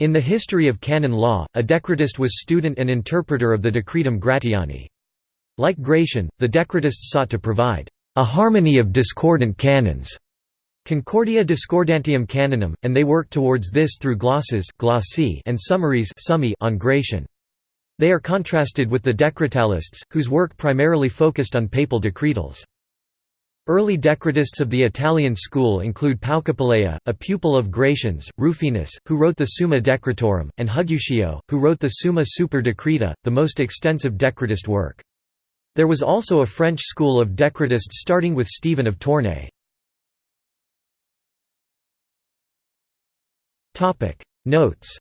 In the history of canon law, a decretist was student and interpreter of the Decretum Gratiani. Like Gratian, the decretists sought to provide a harmony of discordant canons Concordia discordantium canonum, and they worked towards this through glosses and summaries on Gratian. They are contrasted with the Decretalists, whose work primarily focused on papal decretals. Early decretists of the Italian school include Paucapalea, a pupil of Gratian's, Rufinus, who wrote the Summa Decretorum, and Huguccio, who wrote the Summa Super Decreta, the most extensive decretist work. There was also a French school of decretists starting with Stephen of Tournai. Notes